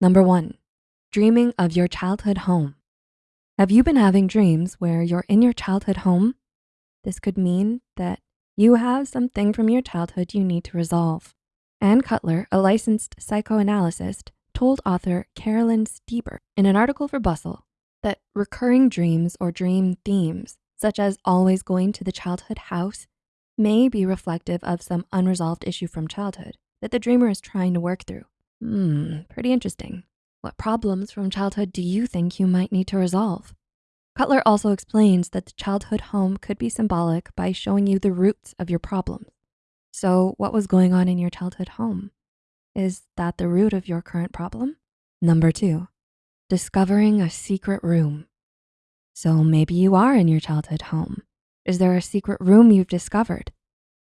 Number one, dreaming of your childhood home. Have you been having dreams where you're in your childhood home? This could mean that you have something from your childhood you need to resolve. Ann Cutler, a licensed psychoanalyst, told author Carolyn Steber in an article for Bustle that recurring dreams or dream themes, such as always going to the childhood house, may be reflective of some unresolved issue from childhood that the dreamer is trying to work through. Hmm, pretty interesting. What problems from childhood do you think you might need to resolve? Cutler also explains that the childhood home could be symbolic by showing you the roots of your problems. So what was going on in your childhood home? Is that the root of your current problem? Number two, discovering a secret room. So maybe you are in your childhood home. Is there a secret room you've discovered?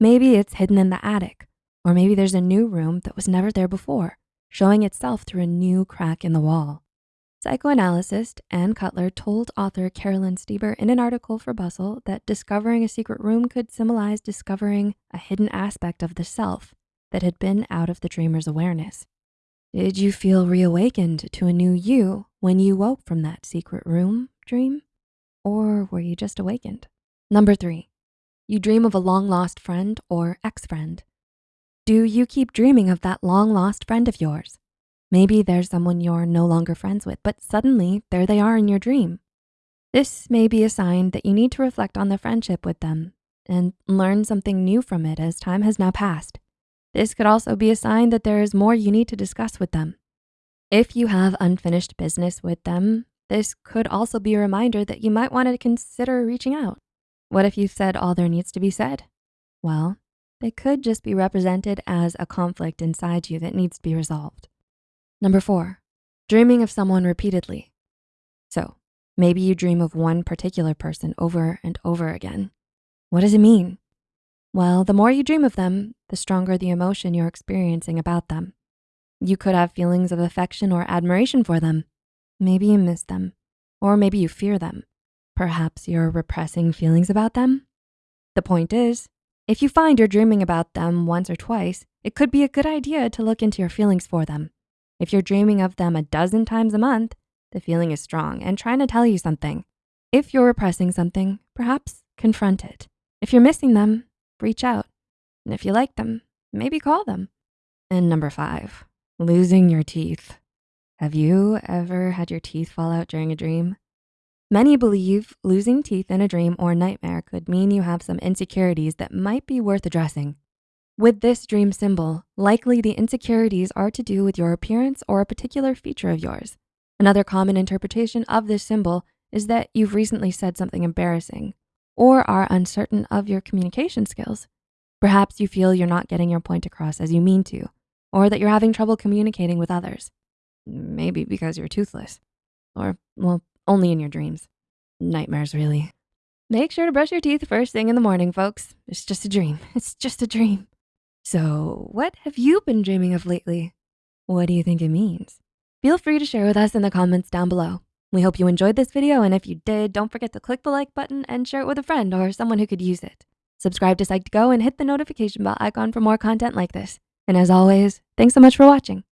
Maybe it's hidden in the attic, or maybe there's a new room that was never there before, showing itself through a new crack in the wall. Psychoanalyst Ann Cutler told author Carolyn Steber in an article for Bustle that discovering a secret room could symbolize discovering a hidden aspect of the self that had been out of the dreamer's awareness. Did you feel reawakened to a new you when you woke from that secret room dream? Or were you just awakened? Number three, you dream of a long lost friend or ex-friend. Do you keep dreaming of that long lost friend of yours? Maybe there's someone you're no longer friends with, but suddenly there they are in your dream. This may be a sign that you need to reflect on the friendship with them and learn something new from it as time has now passed. This could also be a sign that there is more you need to discuss with them. If you have unfinished business with them, this could also be a reminder that you might wanna consider reaching out. What if you've said all there needs to be said? Well, it could just be represented as a conflict inside you that needs to be resolved. Number four, dreaming of someone repeatedly. So maybe you dream of one particular person over and over again. What does it mean? Well, the more you dream of them, the stronger the emotion you're experiencing about them. You could have feelings of affection or admiration for them. Maybe you miss them, or maybe you fear them. Perhaps you're repressing feelings about them. The point is, if you find you're dreaming about them once or twice, it could be a good idea to look into your feelings for them. If you're dreaming of them a dozen times a month, the feeling is strong and trying to tell you something. If you're repressing something, perhaps confront it. If you're missing them, reach out. And if you like them, maybe call them. And number five, losing your teeth. Have you ever had your teeth fall out during a dream? Many believe losing teeth in a dream or nightmare could mean you have some insecurities that might be worth addressing. With this dream symbol, likely the insecurities are to do with your appearance or a particular feature of yours. Another common interpretation of this symbol is that you've recently said something embarrassing or are uncertain of your communication skills. Perhaps you feel you're not getting your point across as you mean to, or that you're having trouble communicating with others. Maybe because you're toothless, or well, only in your dreams. Nightmares, really. Make sure to brush your teeth first thing in the morning, folks. It's just a dream, it's just a dream. So what have you been dreaming of lately? What do you think it means? Feel free to share with us in the comments down below. We hope you enjoyed this video, and if you did, don't forget to click the like button and share it with a friend or someone who could use it. Subscribe to Psych2Go and hit the notification bell icon for more content like this. And as always, thanks so much for watching.